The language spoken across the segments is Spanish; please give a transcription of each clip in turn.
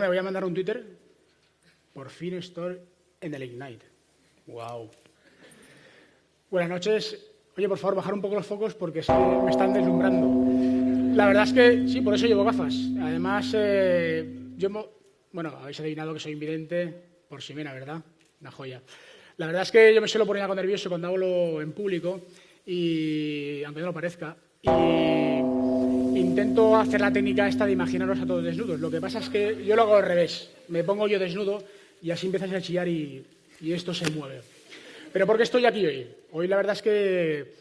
Me voy a mandar un Twitter. Por fin estoy en el Ignite. Wow. Buenas noches. Oye, por favor, bajar un poco los focos porque me están deslumbrando. La verdad es que sí, por eso llevo gafas. Además, eh, yo, bueno, habéis adivinado que soy invidente por Ximena, ¿verdad? Una joya. La verdad es que yo me suelo poner algo nervioso cuando hablo en público y, aunque no lo parezca, intento hacer la técnica esta de imaginaros a todos desnudos. Lo que pasa es que yo lo hago al revés. Me pongo yo desnudo y así empiezas a chillar y, esto se mueve. Pero ¿por qué estoy aquí hoy? Hoy la verdad es que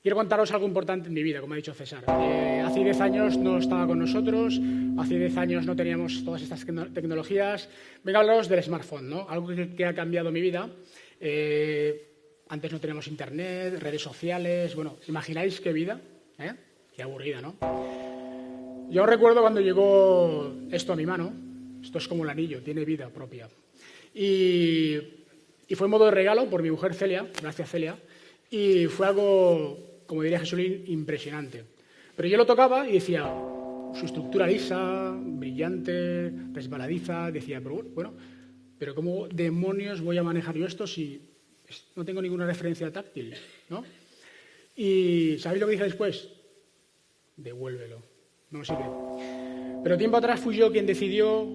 quiero contaros algo importante en mi vida, como ha dicho César. Eh, hace 10 años no estaba con nosotros, hace 10 años no teníamos todas estas tecnologías. Venga a hablaros del smartphone, ¿no? algo que, ha cambiado mi vida. Eh, antes no teníamos internet, redes sociales. Bueno, ¿imagináis qué vida? ¿Eh? Qué aburrida, ¿no? Yo recuerdo cuando llegó esto a mi mano. Esto es como el anillo, tiene vida propia. Y, fue en modo de regalo por mi mujer Celia, gracias Celia, y fue algo, como diría Jesulín, impresionante. Pero yo lo tocaba y decía, su estructura lisa, brillante, resbaladiza, decía, pero bueno, pero ¿cómo demonios voy a manejar yo esto si no tengo ninguna referencia táctil? ¿no? Y ¿sabéis lo que dije después? Devuélvelo, no sirve. Pero tiempo atrás fui yo quien decidió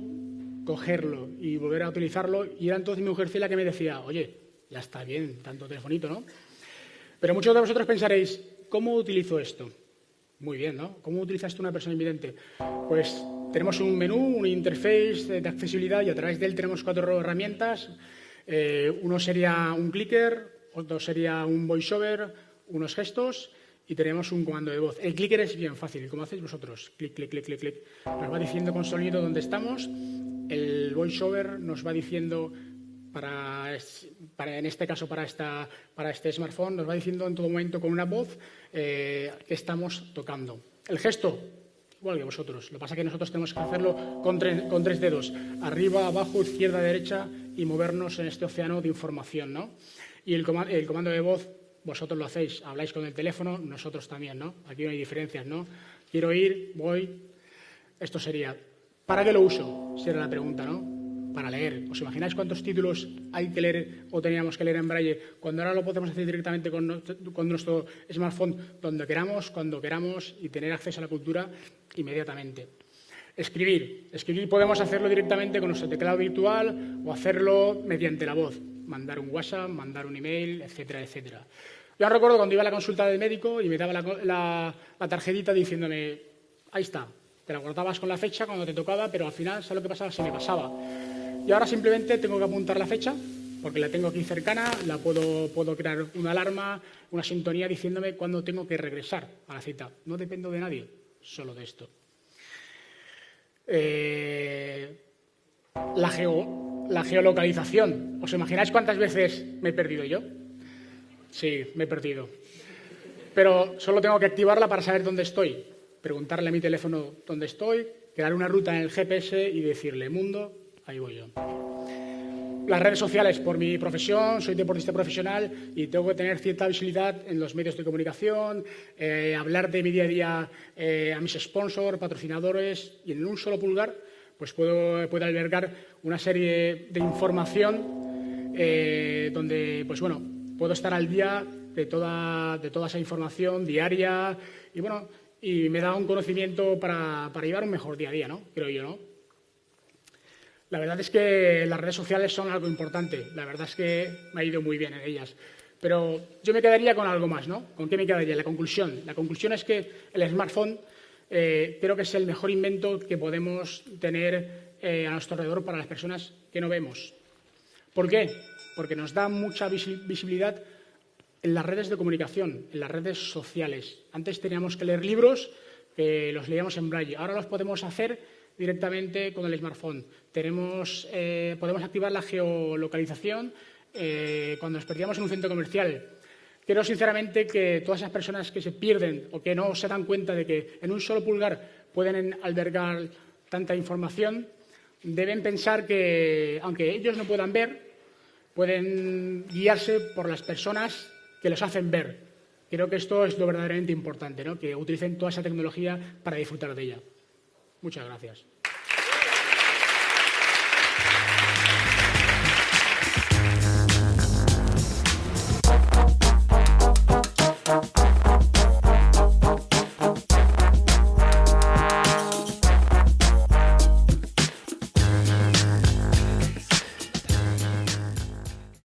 cogerlo y volver a utilizarlo. Y era entonces mi mujer Celia que me decía, oye, ya está bien, tanto telefonito, ¿no? Pero muchos de vosotros pensaréis, ¿cómo utilizo esto? Muy bien, ¿no? ¿Cómo utilizas tú una persona invidente? Pues tenemos un menú, un interface de accesibilidad y a través de él tenemos cuatro herramientas. Eh, uno sería un clicker, otro sería un voiceover, unos gestos y tenemos un comando de voz. El clicker es bien fácil, como hacéis vosotros. Clic, clic, clic, clic, clic. Nos va diciendo con sonido dónde estamos el voiceover nos va diciendo, para, en este caso para, esta, para este smartphone, nos va diciendo en todo momento con una voz eh, que estamos tocando. El gesto, igual que vosotros. Lo que pasa es que nosotros tenemos que hacerlo con tres, con tres dedos, arriba, abajo, izquierda, derecha y movernos en este océano de información. ¿no? Y el, el comando de voz, vosotros lo hacéis, habláis con el teléfono, nosotros también. ¿no? Aquí no hay diferencias. ¿no? Quiero ir, voy. Esto sería ¿Para qué lo uso? Si era la pregunta, ¿no? Para leer. ¿Os imagináis cuántos títulos hay que leer o teníamos que leer en braille cuando ahora lo podemos hacer directamente con, nuestro smartphone donde queramos, cuando queramos y tener acceso a la cultura inmediatamente? Escribir. Escribir podemos hacerlo directamente con nuestro teclado virtual o hacerlo mediante la voz. Mandar un WhatsApp, mandar un email, etcétera, etcétera. Yo recuerdo cuando iba a la consulta del médico y me daba la, la tarjetita diciéndome, ahí está, te la guardabas con la fecha cuando te tocaba, pero al final, ¿sabes lo que pasaba? Se me pasaba. Y ahora simplemente tengo que apuntar la fecha, porque la tengo aquí cercana, la puedo, puedo crear una alarma, una sintonía diciéndome cuándo tengo que regresar a la cita. No dependo de nadie, solo de esto. Eh, la, la geolocalización. ¿Os imagináis cuántas veces me he perdido yo? Sí, me he perdido. Pero solo tengo que activarla para saber dónde estoy preguntarle a mi teléfono dónde estoy, crear una ruta en el GPS y decirle, mundo, ahí voy yo. Las redes sociales, por mi profesión, soy deportista profesional y tengo que tener cierta visibilidad en los medios de comunicación, eh, hablar de mi día a día eh, a mis sponsors, patrocinadores y en un solo pulgar pues puedo, albergar una serie de información eh, donde pues bueno, puedo estar al día de toda, de toda esa información diaria y bueno, y me da un conocimiento para, para, llevar un mejor día a día, ¿no? Creo yo, ¿no? La verdad es que las redes sociales son algo importante. La verdad es que me ha ido muy bien en ellas. Pero yo me quedaría con algo más, ¿no? ¿Con qué me quedaría? La conclusión. La conclusión es que el smartphone eh, creo que es el mejor invento que podemos tener eh, a nuestro alrededor para las personas que no vemos. ¿Por qué? Porque nos da mucha visibilidad en las redes de comunicación, en las redes sociales. Antes teníamos que leer libros, que los leíamos en braille. Ahora los podemos hacer directamente con el smartphone. Tenemos, eh, podemos activar la geolocalización eh, cuando nos perdíamos en un centro comercial. Creo sinceramente que todas esas personas que se pierden o que no se dan cuenta de que en un solo pulgar pueden albergar tanta información, deben pensar que, aunque ellos no puedan ver, pueden guiarse por las personas que los hacen ver. Creo que esto es lo verdaderamente importante, ¿no? que utilicen toda esa tecnología para disfrutar de ella. Muchas gracias.